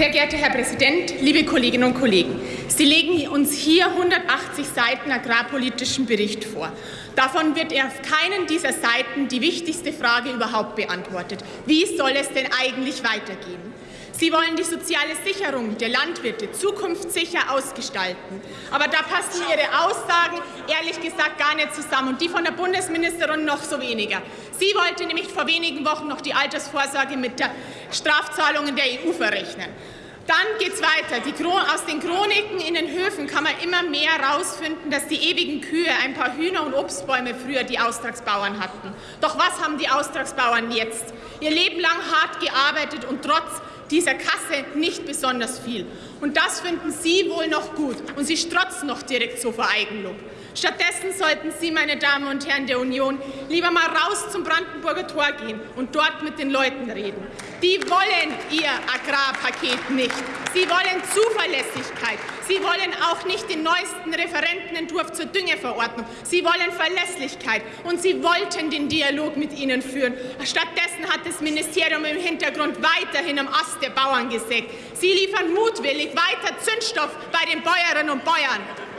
Sehr geehrter Herr Präsident, liebe Kolleginnen und Kollegen! Sie legen uns hier 180 Seiten agrarpolitischen Bericht vor. Davon wird auf keinen dieser Seiten die wichtigste Frage überhaupt beantwortet. Wie soll es denn eigentlich weitergehen? Sie wollen die soziale Sicherung der Landwirte zukunftssicher ausgestalten. Aber da passen Ihre Aussagen ehrlich gesagt gar nicht zusammen und die von der Bundesministerin noch so weniger. Sie wollte nämlich vor wenigen Wochen noch die Altersvorsorge mit der Strafzahlungen der EU verrechnen. Dann geht es weiter. Aus den Chroniken in den Höfen kann man immer mehr herausfinden, dass die ewigen Kühe ein paar Hühner und Obstbäume früher die Austragsbauern hatten. Doch was haben die Austragsbauern jetzt? Ihr Leben lang hart gearbeitet und trotz dieser Kasse nicht besonders viel. Und das finden Sie wohl noch gut. Und Sie strotzen noch direkt so vor Eigenlob. Stattdessen sollten Sie, meine Damen und Herren der Union, lieber mal raus zum Brandenburger Tor gehen und dort mit den Leuten reden. Die wollen Ihr Agrarpaket nicht. Sie wollen Zuverlässigkeit. Sie wollen auch nicht den neuesten Referentenentwurf zur Düngeverordnung. Sie wollen Verlässlichkeit. Und Sie wollten den Dialog mit ihnen führen. Stattdessen hat das Ministerium im Hintergrund weiterhin am Ast der Bauern gesägt. Sie liefern mutwillig weiter Zündstoff bei den Bäuerinnen und Bäuern.